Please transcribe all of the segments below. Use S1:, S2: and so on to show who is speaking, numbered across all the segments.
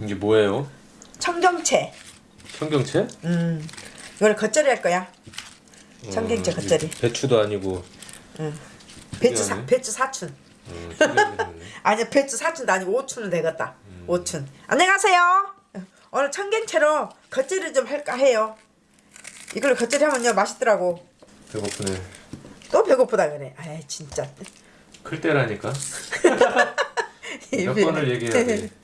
S1: 이게 뭐예요?
S2: 청경채.
S1: 청경채?
S2: 음, 이거는 겉절이 할 거야. 청경채
S1: 어,
S2: 겉절이.
S1: 배추도 아니고
S2: 배추 사. 배추 사춘.
S1: 생겼네.
S2: 아니 배추 사춘도 아니고 오춘은 되겠다. 오춘. 안녕하세요. 오늘 청경채로 겉절이 좀 할까 해요. 이걸로 겉절이 하면요 맛있더라고.
S1: 배고프네
S2: 또 배고프다 그래. 아이 진짜.
S1: 클 때라니까 몇 번을 얘기해야 돼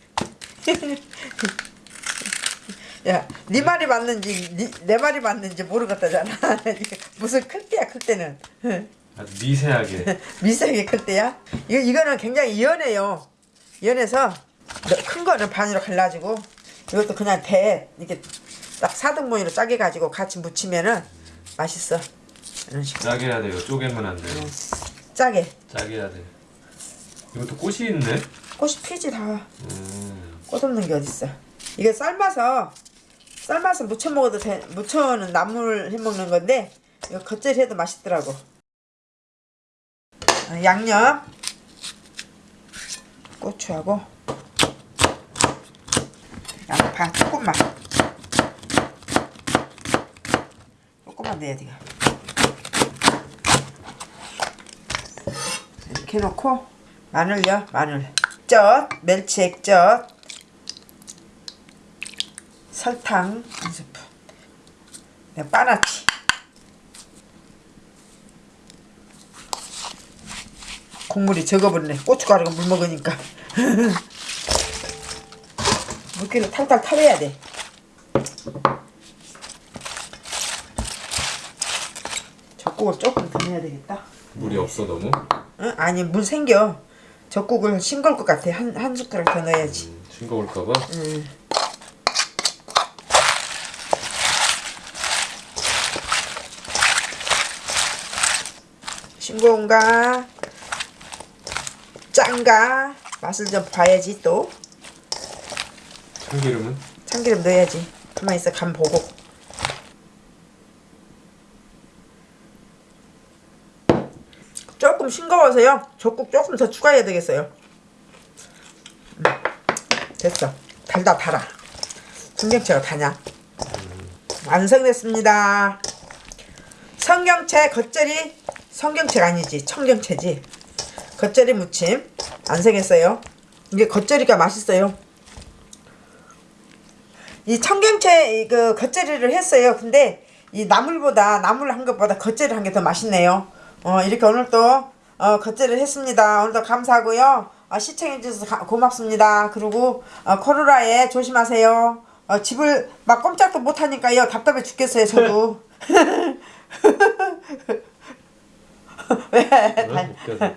S2: 야, 네 말이 맞는지 네, 내 말이 맞는지 모르겠다잖아. 무슨 클 때야 클 때는.
S1: 아주 미세하게
S2: 미세하게 클 때야. 이거 이거는 굉장히 연해요. 연해서 큰 거는 반으로 갈라지고 이것도 그냥 대 이렇게 딱 사등분으로 짜게 가지고 같이 무치면은 맛있어. 이런 식으로
S1: 짜게 해야 돼요 쪼개면 안 돼요
S2: 짜게.
S1: 짜게 해야 돼 이것도 꽃이 있네
S2: 꽃이 피지 다.
S1: 음,
S2: 꽃 없는 게 어딨어. 이게 삶아서 삶아서 무쳐 먹어도 돼. 무쳐는 나물 해 먹는 건데 이거 겉절이 해도 맛있더라고. 어, 양념 고추하고 양파 조금만 조금만 넣어야 돼요. 이렇게 놓고 마늘요 마늘 젓 멸치 액젓 설탕 한 스푼. 네, 빠나치 국물이 적어버리네. 고춧가루가 물 먹으니까. 물기를 탈탈 타내야 돼. 젓국을 조금 더 넣어야 되겠다.
S1: 물이 없어 너무?
S2: 응? 아니 물 생겨. 젓국을 싱거울 것 같아. 한, 한 숟가락 더 넣어야지.
S1: 음, 싱거울까봐?
S2: 응. 싱거운가? 짠가? 맛을 좀 봐야지 또.
S1: 참기름은?
S2: 참기름 넣어야지. 가만히 있어 간 보고. 조금 싱거워서요. 젓국 조금 더 추가해야 되겠어요. 음, 됐어. 달다 달아. 청경채가 다냐? 완성됐습니다. 성경채 겉절이 성경채가 아니지 청경채지 겉절이 무침 완성했어요 이게 겉절이가 맛있어요 이 청경채 그 겉절이를 했어요. 근데 이 나물보다 나물 한 것보다 겉절이 한 게 더 맛있네요. 어 이렇게 오늘 또 어, 겉절이를 했습니다. 오늘도 감사하고요. 어, 시청해 주셔서 가- 고맙습니다. 그리고 어, 코로나에 조심하세요. 어, 집을 막 꼼짝도 못 하니까요. 답답해 죽겠어요. 저도. 왜?
S1: 왜 웃겨서